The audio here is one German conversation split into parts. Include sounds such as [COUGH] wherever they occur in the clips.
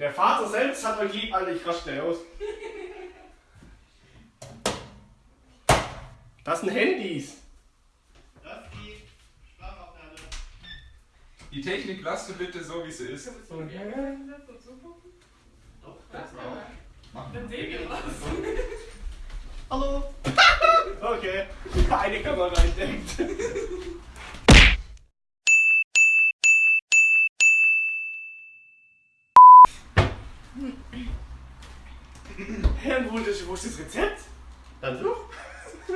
Der Vater selbst hat euch lieb, Alter, ich raste schnell aus. Das sind Handys. Das ist die Sprachaufnahme. Die Technik lasst du bitte so, wie sie ist. Doch, das auch. Dann sehen wir was. [LAUGHS] Hallo. [LAUGHS] Okay, [LAUGHS] eine Kamera entdeckt. Herr, wo ist, wo ist das Rezept? Dann such. [LAUGHS]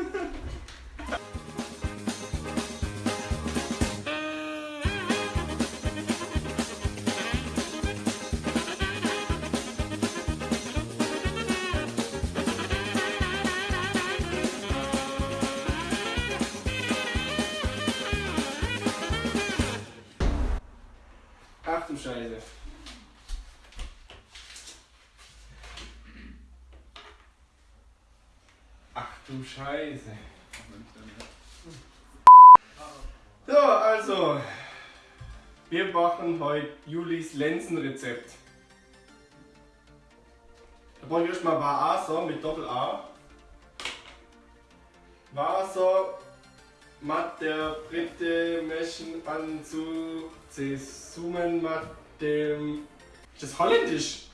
Scheiße. So, also. Wir machen heute Julis Lenzenrezept. Da brauche ich erstmal Wasser mit Doppel A. Wasser, Matte, Britte, Meschen, Anzug, Zesummen, Matte. Ist das holländisch?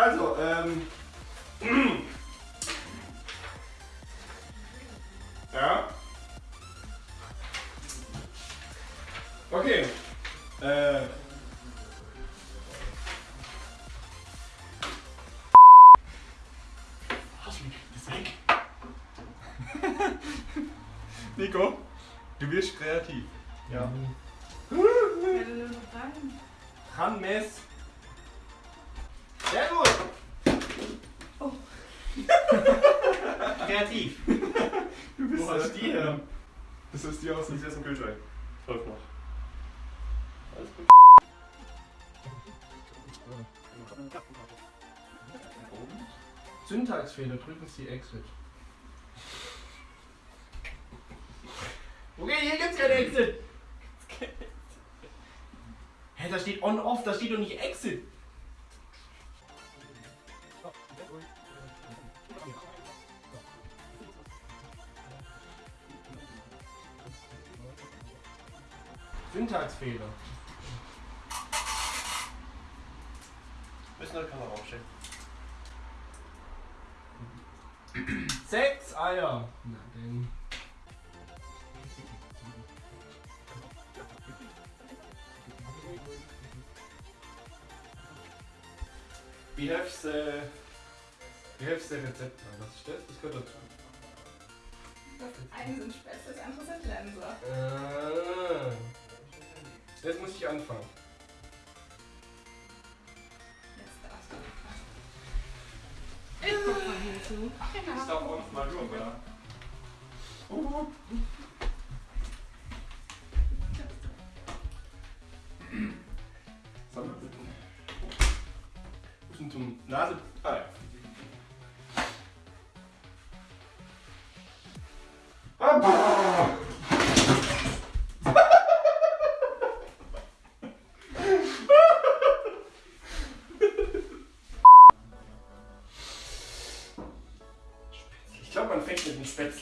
Also, ähm. [CLEARS THROAT] ja. Okay. Äh. [LAUGHS] Nico, du wirst kreativ. Ja. Wer denn Kreativ. [LAUGHS] Du bist Wo hast du die her? Das ist die aus dem ist aus dem Kühlschrank. Läuft noch. Alles gut. Syntaxfehler, drücken Sie Exit. Okay, hier gibt's kein Exit. Hä, da steht On-Off, da steht doch nicht Exit. Syntaxfehler. Müssen wir die Kamera aufstellen. Sechs Eier. Na denn. Wie hilfst du wie hilfst du Rezept an? Was ist das? Das gehört dazu. Das eine sind Spätzle, das andere sind Lenser. Ah. Ich anfangen. Jetzt darfst du. Ich guck mal hier zu. Ich darf auch mal rüber. Sammelbitten.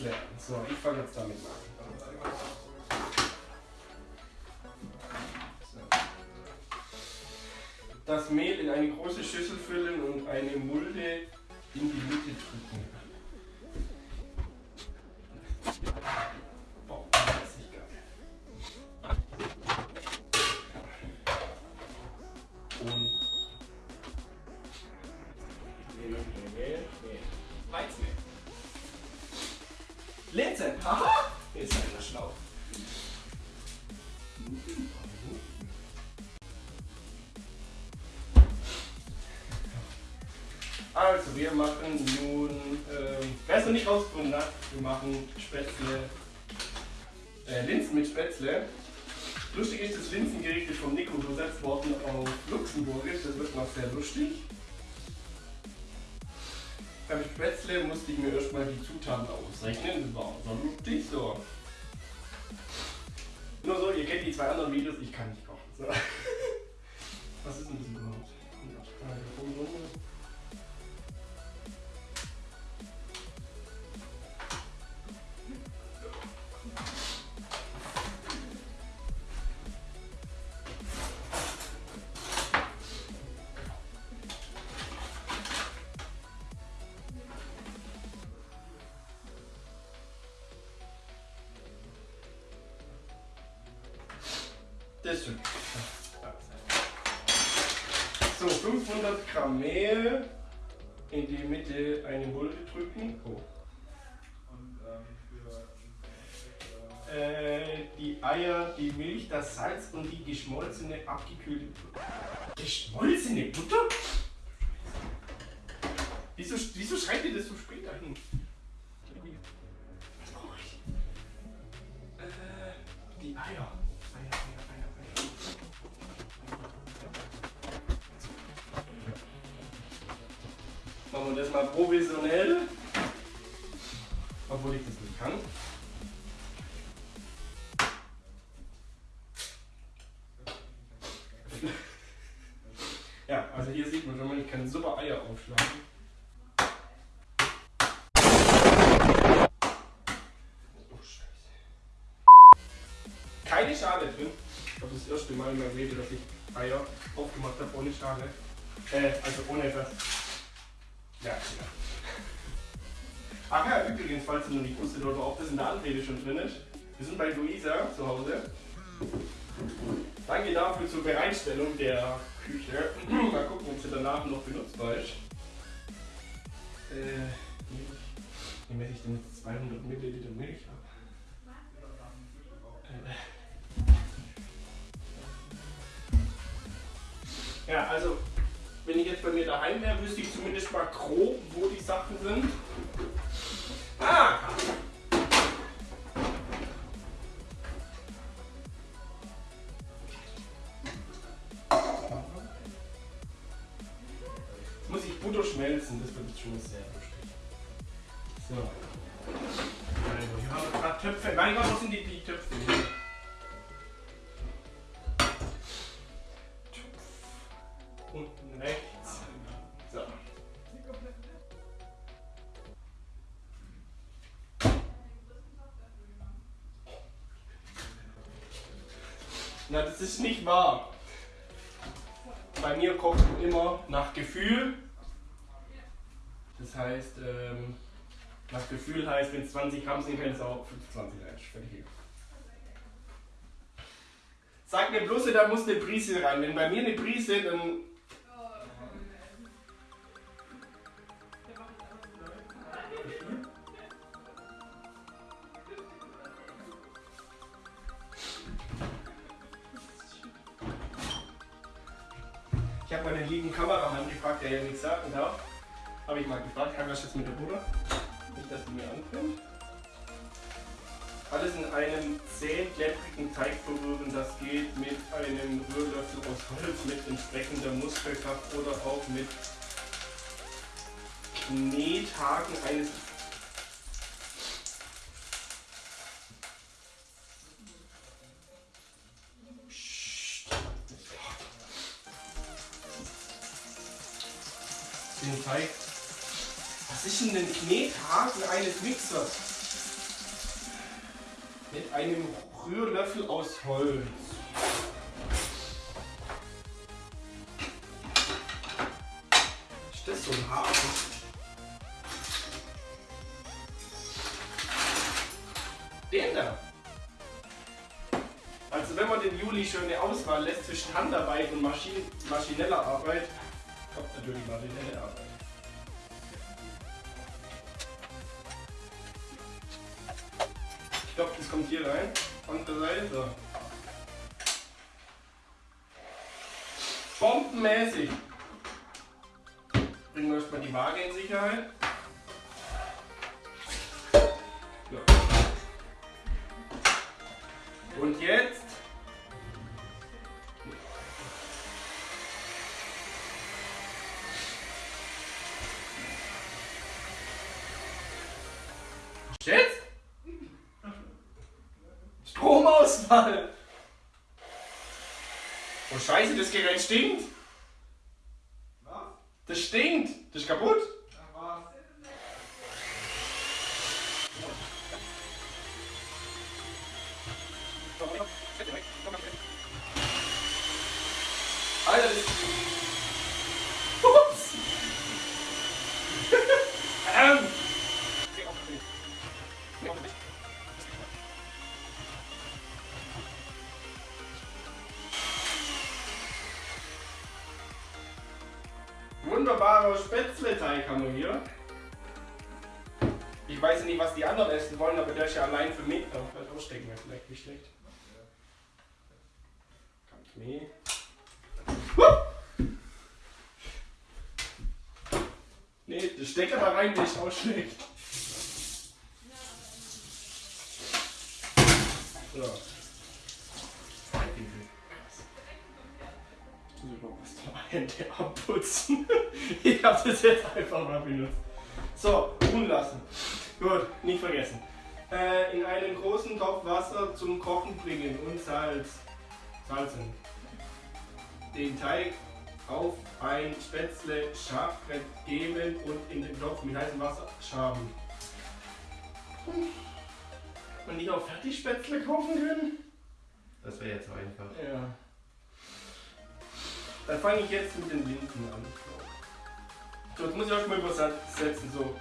An. So, ich fange jetzt damit an. Das Mehl in eine große Schüssel füllen und eine Mulde in die Mitte drücken. Und Linsen! Haha! Hier ist einer schlau. Also, wir machen nun, ähm, wer es noch nicht rausgefunden hat, wir machen Spätzle, äh, Linsen mit Spätzle. Lustig ist, das Linsengericht ist vom Nico übersetzt worden auf Luxemburgisch. Das wird noch sehr lustig. Beim Spätzle musste ich mir erstmal die Zutaten ausrechnen. Das war so lustig so. Nur so, ihr kennt die zwei anderen Videos, ich kann nicht kochen. So. Das stimmt. So, 500 Gramm Mehl in die Mitte eine Mulde drücken. Oh. Ähm. Äh, die Eier, die Milch, das Salz und die geschmolzene, abgekühlte Butter. Geschmolzene Butter? Wieso, wieso schreibt ihr das so spät dahin? Keine Schale drin. Ich glaube, das erste Mal in meinem Leben, dass ich Eier aufgemacht habe ohne Schale. Äh, also ohne das. Ja, ja. Ach ja, übrigens, falls ihr noch nicht wusstet oder ob das in der Anrede schon drin ist. Wir sind bei Luisa zu Hause. Danke dafür zur Bereitstellung der Küche. Mal gucken, ob sie danach noch benutzbar ist. Äh. Wie messe ich denn jetzt 200 Milliliter Milch ab? Äh. Ja, also, wenn ich jetzt bei mir daheim wäre, wüsste ich zumindest mal grob, wo die Sachen sind. Ah! Jetzt muss ich Butter schmelzen, das wird schon sehr lustig. So. Also, haben wir gerade Töpfe. Mein Gott, wo sind die, die Töpfe? Na, das ist nicht wahr. Bei mir kocht immer nach Gefühl. Das heißt, ähm, nach Gefühl heißt, wenn es 20 Gramm sind, kann es auch 25 rein. Fertig. hier. Sag mir bloß, da muss eine Prise rein. Wenn bei mir eine Prise, dann. Das jetzt mit der Butter? Nicht, dass die mir anbrennt. Alles in einem zäh klebrigen Teig verrühren. Das geht mit einem Rührlöffel aus Holz mit entsprechender Muskelkraft oder auch mit Knethaken eines. Den Teig. Denn ein Knethaken eines Mixers? Mit einem Rührlöffel aus Holz. Jetzt? Stromausfall! Oh scheiße, das Gerät stinkt! Was? Das stinkt! Das ist kaputt! Stecker da rein, der ist auch schlecht. So. Ich muss überhaupt mal Hände abputzen. [LAUGHS] Ich hab das jetzt einfach mal benutzt. So, ruhen lassen. Gut, nicht vergessen. Äh, in einen großen Topf Wasser zum Kochen bringen und Salz. Salzen. Den Teig auf ein Spätzle Schafbrett geben und in den Topf mit heißem Wasser schaben. Und nicht auch Fertigspätzle kaufen können? Das wäre jetzt einfach. Ja. Dann fange ich jetzt mit den Linsen an. So, jetzt muss ich auch mal übersetzen. So.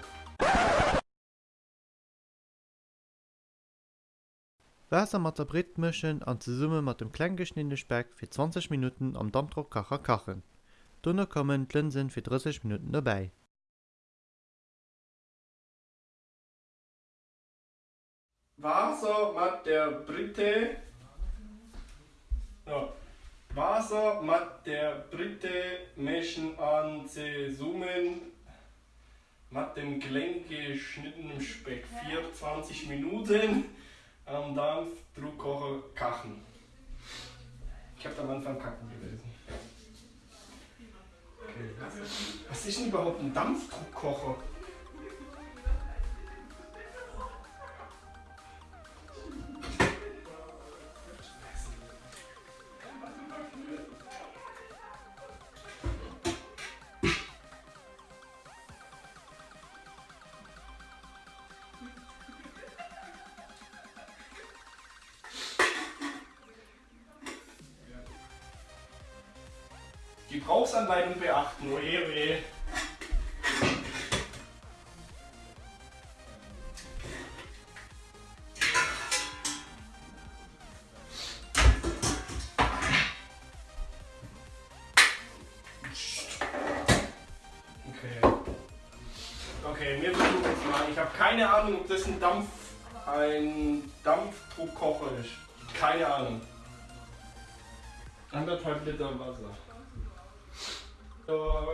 Wasser mat der Brit mischen an ze Summe mat dem kleingeschnittene Speck fir 20 Minuten am Dampfdruckkacher kachen. Dunner kommen d Linsen fir 30 Minuten dabei. Wasser mit der Britte. Ja. Wasser mit der Britte mischen an zusammen mit dem geschnittenen Speck 24 Minuten am Dampfdruckkocher kachen. Ich habe am Anfang kacken gewesen. Was, ist denn überhaupt ein Dampfdruckkocher? Gebrauchsanleitung beachten. Oje, oje. Okay. Okay, wir versuchen jetzt mal. Ich habe keine Ahnung, ob das ein Dampf, ein Dampfdruckkocher ist. Keine Ahnung. Anderthalb Liter Wasser. So.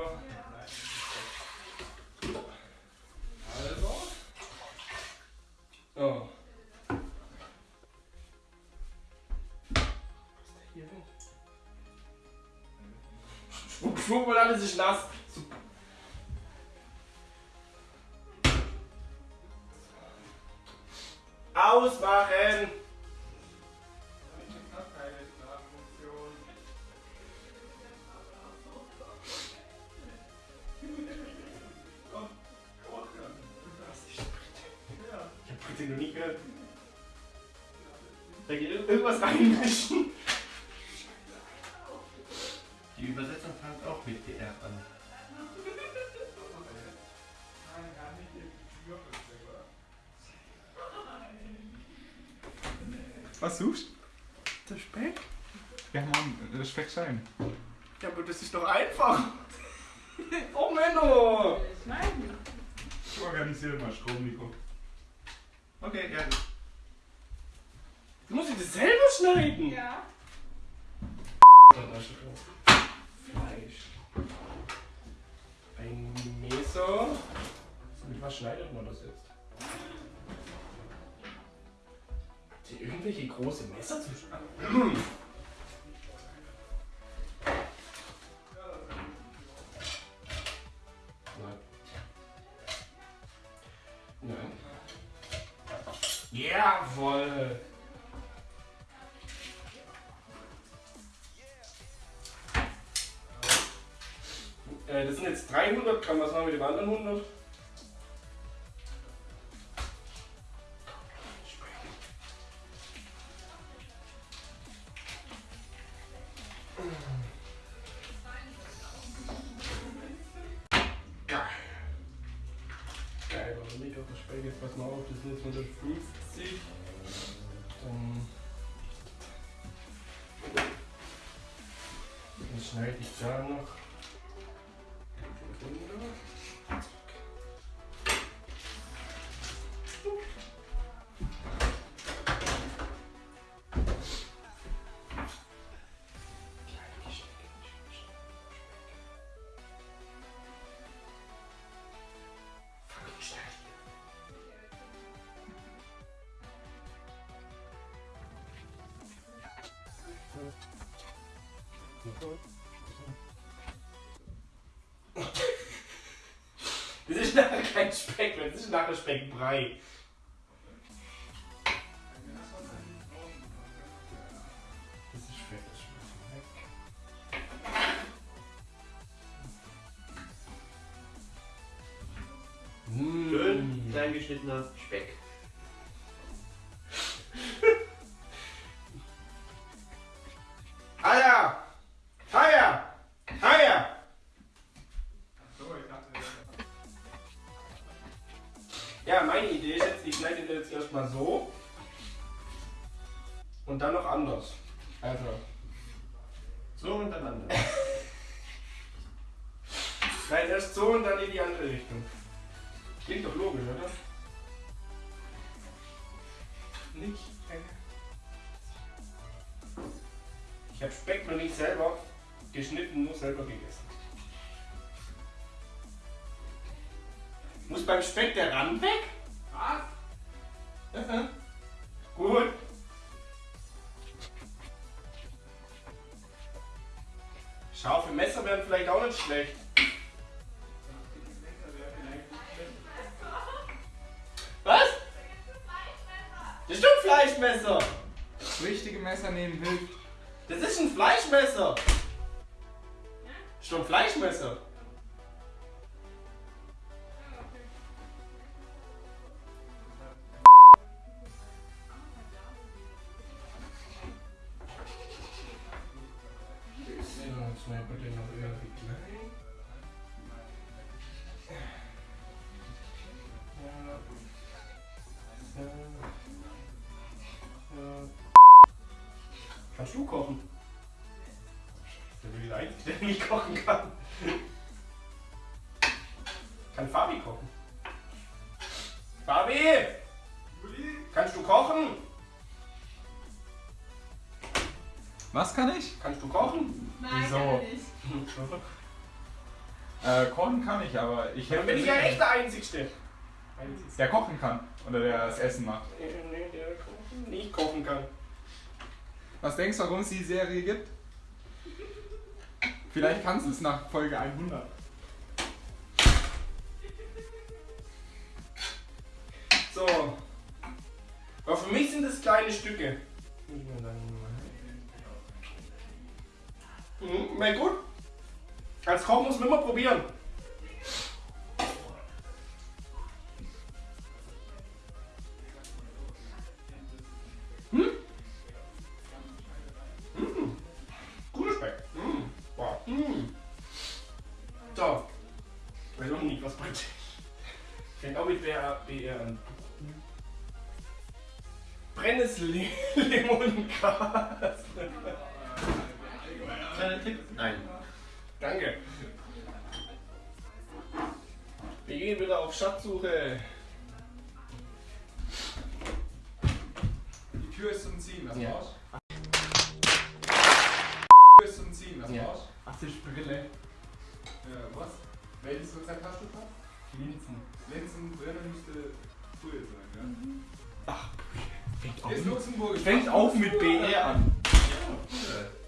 Schwupp, schwupp und alles ist nass. Ausmachen! Was suchst Der Speck? Ja, Mann, das Speck sein. Ja, aber das ist doch einfach. [LAUGHS] Oh Menno! Schneiden. Ich organisiere mal Strom, Nico. Okay, ja. Du musst dir das selber schneiden. Ja. Fleisch. Ein Messer. Mit was schneidet man das jetzt? Irgendwelche große Messer zum? Nein. Nein. Jawohl. Äh, das sind jetzt 300 Gramm. Was machen wir mit dem anderen 100? Verspätet. Jetzt pass mal auf, das sind jetzt 150. Dann, dann schneide ich da noch. Das ist nachher kein Speck, das ist nachher Speckbrei. Das ist fett, das schmeckt weg. Schön klein geschnittener Speck. Erst so und dann in die andere Richtung. Klingt doch logisch, oder? Nicht. Ich habe Speck noch nicht selber geschnitten, nur selber gegessen. Muss beim Speck der Rand weg? was? Gut. Scharfe Messer wären vielleicht auch nicht schlecht. Das ist doch ein Fleischmesser. Das richtige Messer nehmen hilft. Das ist ein Fleischmesser. Das ist ein Fleischmesser. Was kann ich? Kannst du kochen? Nein, Wieso? kann er nicht. [LAUGHS] Äh, kochen kann ich, aber ich Dann bin ich ja echt der Einzigste. der kochen kann oder der das Essen macht. Nee, nee, der kochen- nicht kochen kann. Was denkst du, warum es die Serie gibt? Vielleicht kannst du es nach Folge 100. So. Aber für mich sind das kleine Stücke. Mhm, na gut. Als Koch muss man immer probieren. Hm? Guter Speck. Hm. Wow. Hm. So. Weiß auch nicht, was bringt. [LAUGHS] Fängt auch mit BR, BR an. Da? Linsen. Linsen drinnen müsste Brühe sein, Ach, fängt ja? Hier ist Luxemburg. Fängt auch mit BR an. Äh,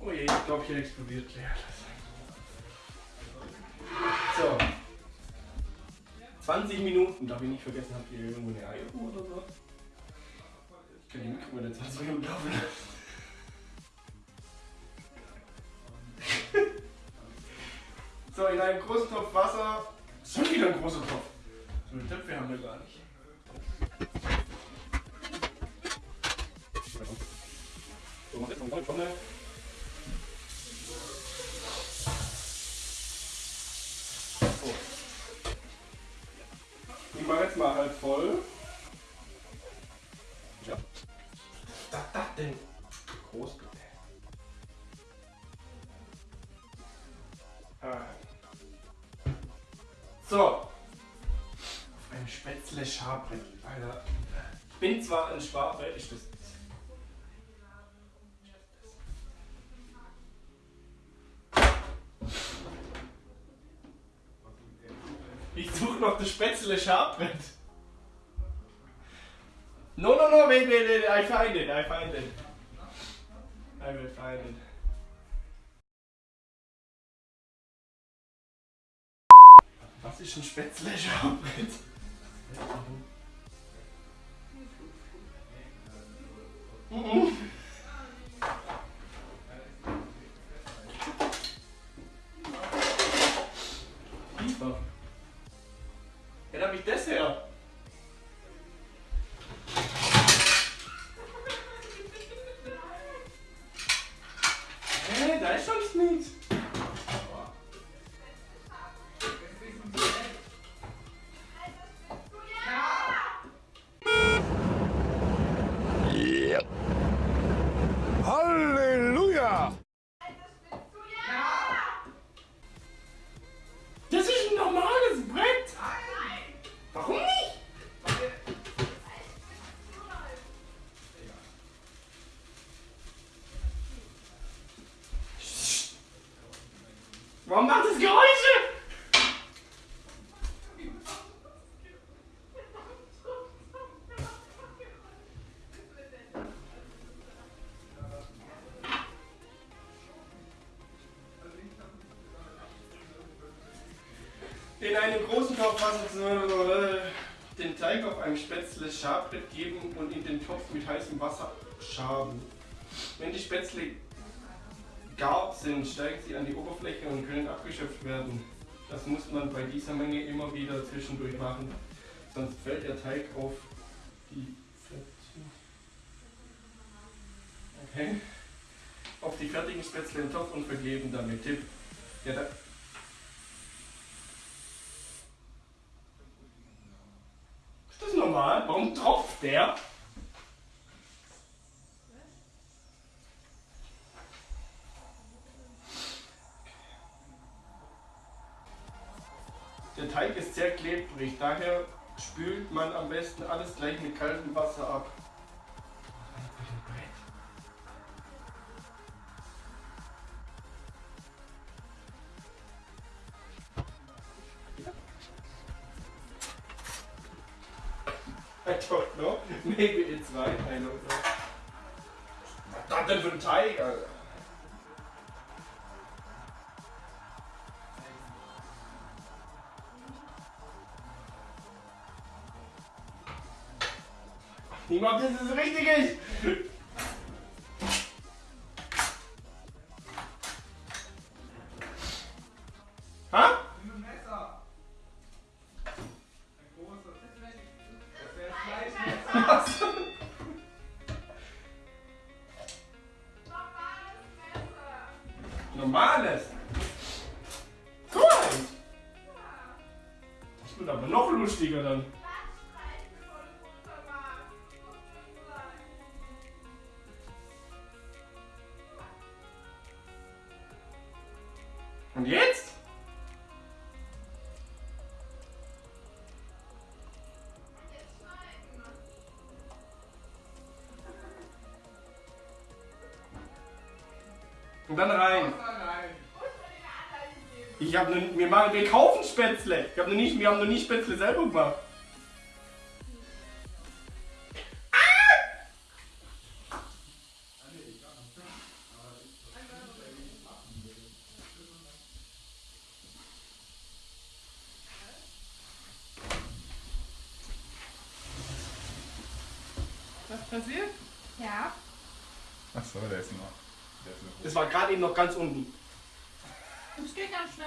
Oh je, ich glaube, hier explodiert gleich 20 Minuten, darf ich nicht vergessen, habt ihr irgendwo eine Eieruhr oder so? Ich kann die Mikro in 20 Minuten laufen. [LAUGHS] So, in einem großen Topf Wasser. Schon wieder ein großer Topf. So einen Töpfe haben wir gar nicht. So, mach jetzt noch eine Tonne. Mache jetzt mal halb voll. Ja. Was ist das denn? Groß. Ah. So. Auf ein Spätzle Schabbrett. Alter. Ich bin zwar ein Sparbrett, ich das. Ich suche noch das Spätzle Schabbrett. No, no, no, wait, wait, wait, I find it, I find it. I will find it. Was ist ein Spätzle Schabbrett? Mhm. Liefer. Einem äh, den Teig auf ein Spätzle Schabbrett geben und in den Topf mit heißem Wasser schaben. Wenn die Spätzle gar sind, steigen sie an die Oberfläche und können abgeschöpft werden. Das muss man bei dieser Menge immer wieder zwischendurch machen, sonst fällt der Teig auf die Okay. Auf die fertigen Spätzle im Topf und vergeben damit. Tipp. Ja, da, Ist das normal? Warum tropft der? Der Teig ist sehr klebrig, daher spült man am besten alles gleich mit kaltem Wasser ab. Niemand, dass es richtig ist. Ha? Normales. Guck mal. Das wird aber noch lustiger dann. Dann rein. Ich habe nur, wir, machen, wir kaufen Spätzle. Ich hab noch nicht, wir haben noch nie Spätzle selber gemacht. Was passiert? Ja. Ach so, der ist noch. Das war gerade eben noch ganz unten. Das geht ganz schnell.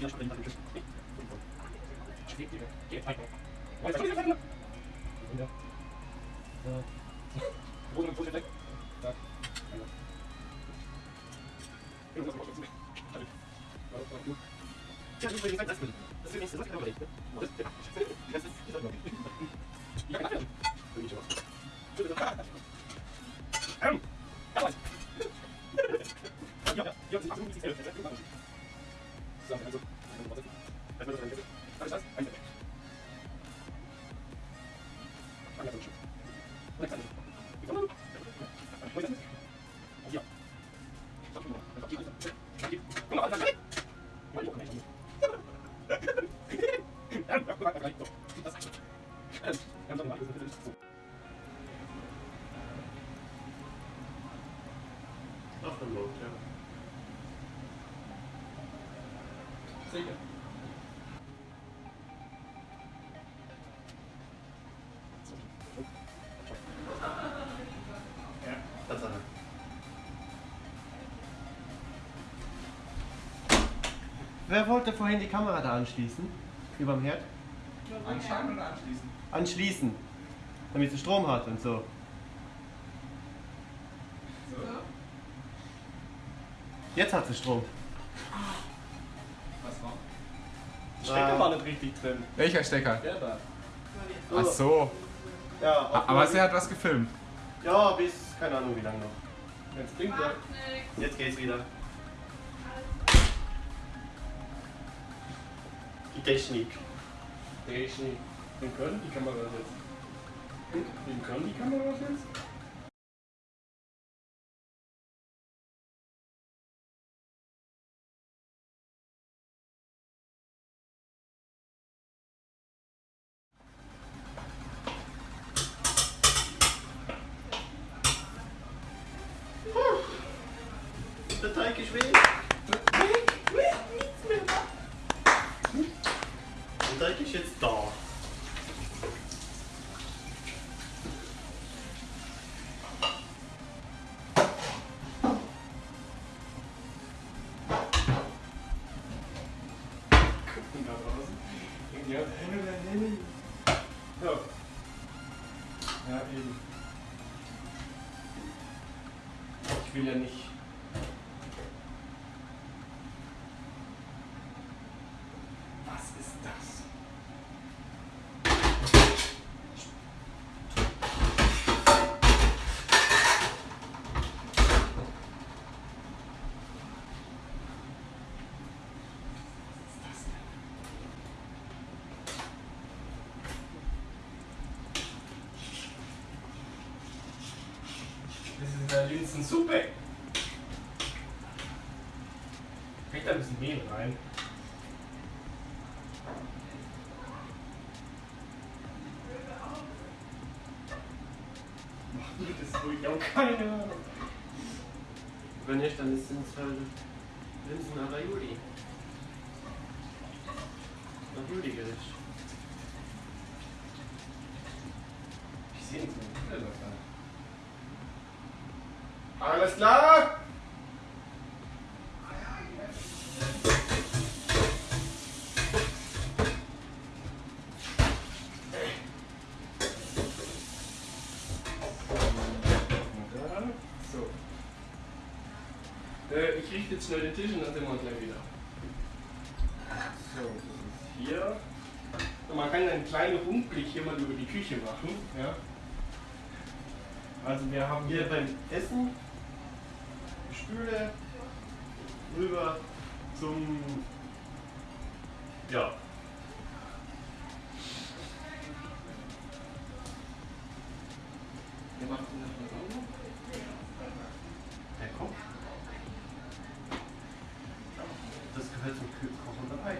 要求的 понимаю. Wer wollte vorhin die Kamera da anschließen? Überm Herd? Anschalten oder anschließen? Anschließen. Damit sie Strom hat und so. So. Jetzt hat sie Strom. Was war? Stecker war nicht richtig drin. Welcher Stecker? Der da. Ach so. Ja, Aber sie hat was gefilmt. Ja, bis keine Ahnung wie lange noch. Jetzt blinkt er. Jetzt geht's wieder. Die Technik. Technik. Den können die Kameras jetzt. Den können die Kameras jetzt? Will ja nicht. Was ist das? Das ist eine Linsensuppe. Kriegt da ein bisschen Mehl rein. Macht mir das ruhig auch keine Ahnung. Wenn nicht, dann sind es halt Linsen la Juli. Juli-Gericht. Ich sehe nicht. Alles klar? So. Äh, ich richte jetzt schnell den Tisch und dann sind wir gleich wieder. So, das ist hier. Und man kann einen kleinen Rundblick hier mal über die Küche machen. Ja. Also wir haben Hier beim Essen, Spüle, rüber zum. Ja. Wir machen das mal so. Der kommt. Das gehört zum Kü- Kochen dabei.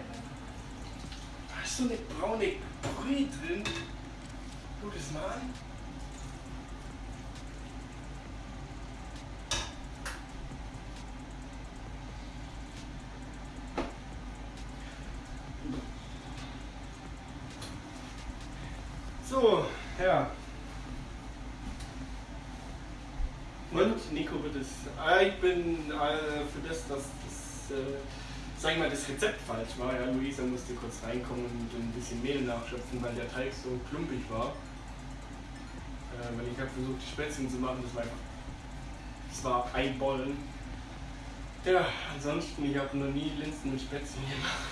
Da ist so eine braune Brühe drin. Guck das mal an. So, ja. Und Nico wird es. Ah, ich bin äh, für das, dass das, äh, sag ich mal, das Rezept falsch war. Ja, Luisa musste kurz reinkommen und ein bisschen Mehl nachschöpfen, weil der Teig so klumpig war. Äh, weil ich habe versucht, die Spätzchen zu machen, das war einfach. Das war Eibollen. Ja, ansonsten, ich habe noch nie Linsen mit Spätzchen gemacht. [LAUGHS]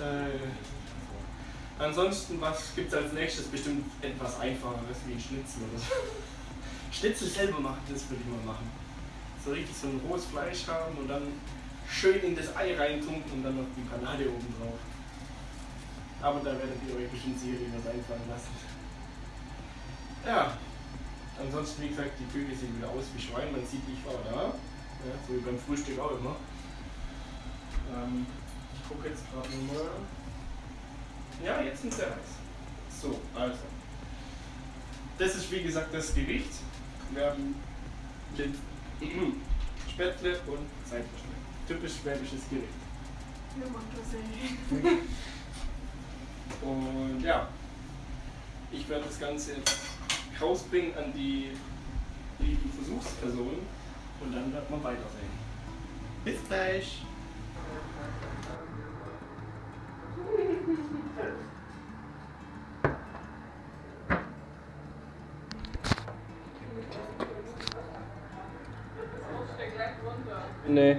Äh, ansonsten, was gibt es als nächstes? Bestimmt etwas einfacheres wie ein Schnitzel oder so. [LAUGHS] Schnitzel selber machen, das würde ich mal machen. So richtig so ein rohes Fleisch haben und dann schön in das Ei reintunken und dann noch die Panade oben drauf. Aber da werdet ihr euch bestimmt sicherlich was einfallen lassen. Ja, ansonsten wie gesagt, die Vögel sehen wieder aus wie Schwein, man sieht, ich war da. Ja, so wie beim Frühstück auch immer. Ähm, ich gucke jetzt gerade nochmal. Ja, jetzt sind sie heiß. So, also. Das ist wie gesagt das Gericht. Wir haben Lind Spätzle und Seitenschnitt. Typisch schwäbisches Gericht. Das sehen. [LAUGHS] Und ja, ich werde das Ganze jetzt rausbringen an die lieben Versuchspersonen und dann wird man weitersehen. Bis gleich. [LAUGHS] Nee.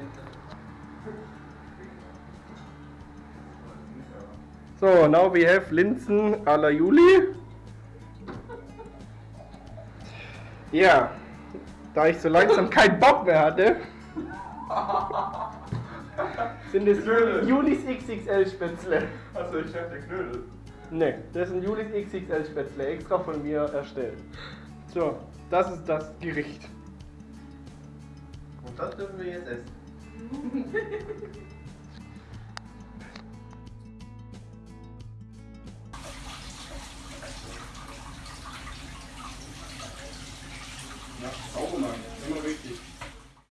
So, now we have Linsen à la Juli. Ja, da ich so langsam [LAUGHS] keinen Bock mehr hatte, sind es Knödel. Julis XXL Spätzle. Achso, ich dachte Knödel. Ne, das sind Julis XXL Spätzle, extra von mir erstellt. So, das ist das Gericht. Und das dürfen wir jetzt essen.